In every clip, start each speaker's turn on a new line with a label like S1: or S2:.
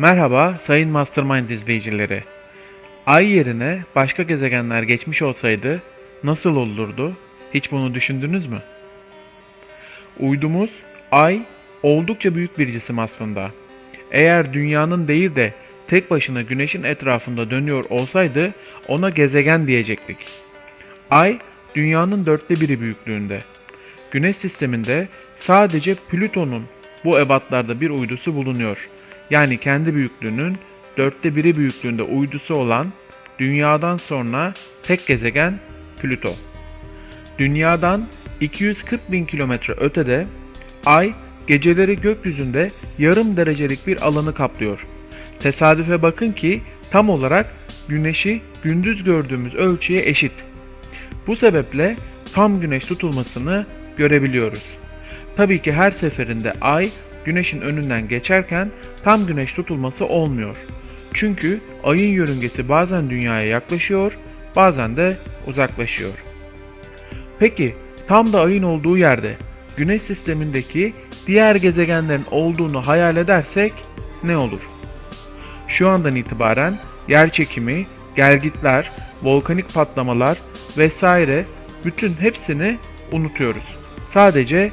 S1: Merhaba sayın Mastermind izleyicileri. Ay yerine başka gezegenler geçmiş olsaydı nasıl olurdu? Hiç bunu düşündünüz mü? Uydumuz Ay oldukça büyük bir cisim aslında. Eğer dünyanın değil de tek başına güneşin etrafında dönüyor olsaydı ona gezegen diyecektik. Ay dünyanın dörtte biri büyüklüğünde. Güneş sisteminde sadece Plüton'un bu ebatlarda bir uydusu bulunuyor. Yani kendi büyüklüğünün dörtte biri büyüklüğünde uydusu olan Dünya'dan sonra tek gezegen Plüto. Dünyadan 240 bin kilometre ötede Ay geceleri gökyüzünde yarım derecelik bir alanı kaplıyor. Tesadüfe bakın ki tam olarak Güneş'i gündüz gördüğümüz ölçüye eşit. Bu sebeple tam güneş tutulmasını görebiliyoruz. Tabii ki her seferinde ay güneşin önünden geçerken tam güneş tutulması olmuyor. Çünkü ayın yörüngesi bazen dünyaya yaklaşıyor, bazen de uzaklaşıyor. Peki tam da ayın olduğu yerde güneş sistemindeki diğer gezegenlerin olduğunu hayal edersek ne olur? Şu andan itibaren yer çekimi, gelgitler, volkanik patlamalar vesaire bütün hepsini unutuyoruz. Sadece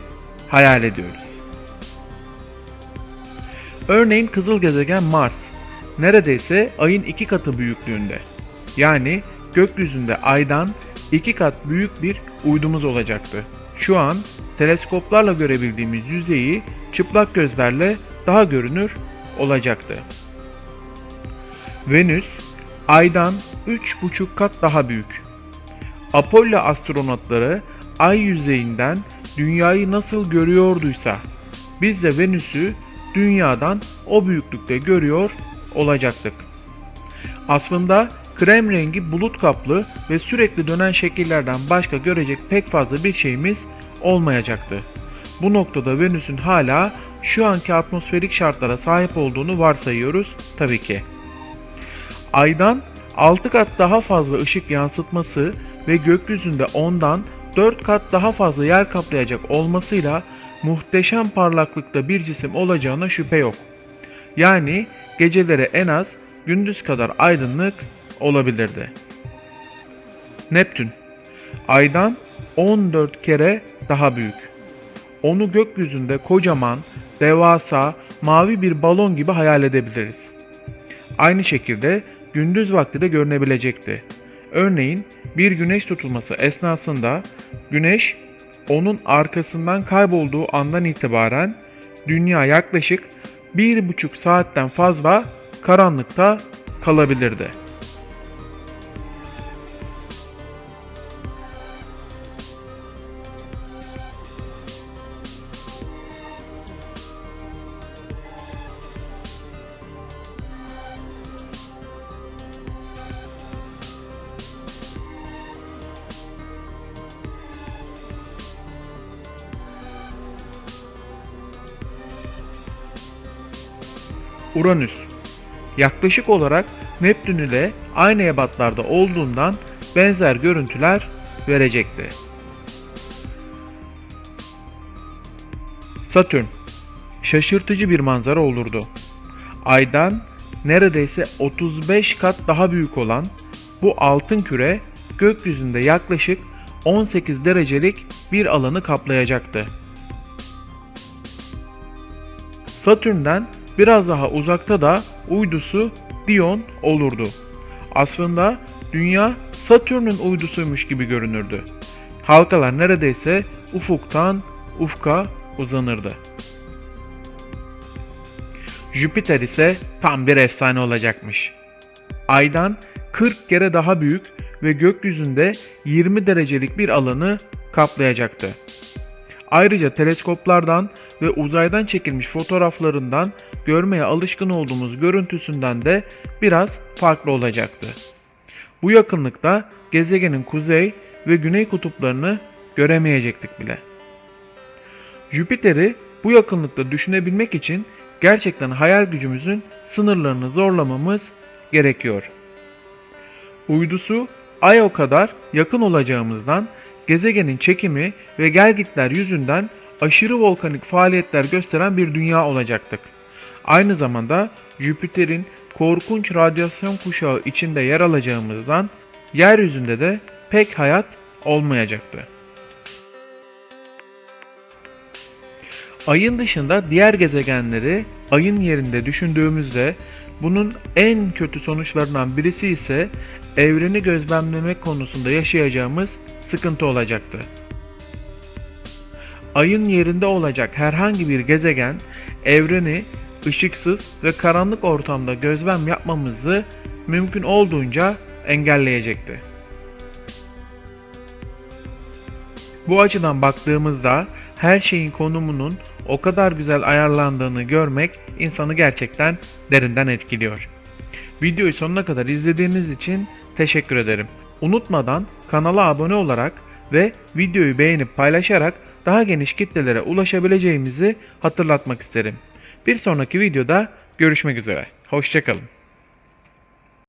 S1: hayal ediyoruz. Örneğin kızıl gezegen Mars neredeyse ayın iki katı büyüklüğünde. Yani gökyüzünde aydan iki kat büyük bir uydumuz olacaktı. Şu an teleskoplarla görebildiğimiz yüzeyi çıplak gözlerle daha görünür olacaktı. Venüs Ay'dan 3,5 kat daha büyük. Apollo astronotları Ay yüzeyinden Dünyayı nasıl görüyorduysa biz de Venüs'ü Dünya'dan o büyüklükte görüyor olacaktık. Aslında krem rengi bulut kaplı ve sürekli dönen şekillerden başka görecek pek fazla bir şeyimiz olmayacaktı. Bu noktada Venüs'ün hala şu anki atmosferik şartlara sahip olduğunu varsayıyoruz tabii ki. Aydan 6 kat daha fazla ışık yansıtması ve gökyüzünde ondan 4 kat daha fazla yer kaplayacak olmasıyla muhteşem parlaklıkta bir cisim olacağına şüphe yok. Yani geceleri en az gündüz kadar aydınlık olabilirdi. Neptün Aydan 14 kere daha büyük. Onu gökyüzünde kocaman, devasa, mavi bir balon gibi hayal edebiliriz. Aynı şekilde gündüz vakti de görünebilecekti. Örneğin bir güneş tutulması esnasında güneş onun arkasından kaybolduğu andan itibaren dünya yaklaşık bir buçuk saatten fazla karanlıkta kalabilirdi. Uranüs yaklaşık olarak Neptün ile aynı ebatlarda olduğundan benzer görüntüler verecekti. Satürn şaşırtıcı bir manzara olurdu. Aydan neredeyse 35 kat daha büyük olan bu altın küre gökyüzünde yaklaşık 18 derecelik bir alanı kaplayacaktı. Satürn'den biraz daha uzakta da uydusu Dion olurdu. Aslında Dünya Satürn'ün uydusuymuş gibi görünürdü. Halkalar neredeyse ufuktan ufka uzanırdı. Jüpiter ise tam bir efsane olacakmış. Aydan 40 kere daha büyük ve gökyüzünde 20 derecelik bir alanı kaplayacaktı. Ayrıca teleskoplardan ve uzaydan çekilmiş fotoğraflarından görmeye alışkın olduğumuz görüntüsünden de biraz farklı olacaktı. Bu yakınlıkta gezegenin kuzey ve güney kutuplarını göremeyecektik bile. Jüpiter'i bu yakınlıkta düşünebilmek için gerçekten hayal gücümüzün sınırlarını zorlamamız gerekiyor. Uydusu Ay o kadar yakın olacağımızdan gezegenin çekimi ve gelgitler yüzünden aşırı volkanik faaliyetler gösteren bir dünya olacaktık. Aynı zamanda Jüpiter'in korkunç radyasyon kuşağı içinde yer alacağımızdan yeryüzünde de pek hayat olmayacaktı. Ayın dışında diğer gezegenleri ayın yerinde düşündüğümüzde bunun en kötü sonuçlarından birisi ise evreni gözlemlemek konusunda yaşayacağımız sıkıntı olacaktı. Ayın yerinde olacak herhangi bir gezegen evreni ışıksız ve karanlık ortamda gözlem yapmamızı mümkün olduğunca engelleyecekti. Bu açıdan baktığımızda her şeyin konumunun o kadar güzel ayarlandığını görmek insanı gerçekten derinden etkiliyor. Videoyu sonuna kadar izlediğiniz için teşekkür ederim. Unutmadan kanala abone olarak ve videoyu beğenip paylaşarak daha geniş kitlelere ulaşabileceğimizi hatırlatmak isterim. Bir sonraki videoda görüşmek üzere. Hoşçakalın.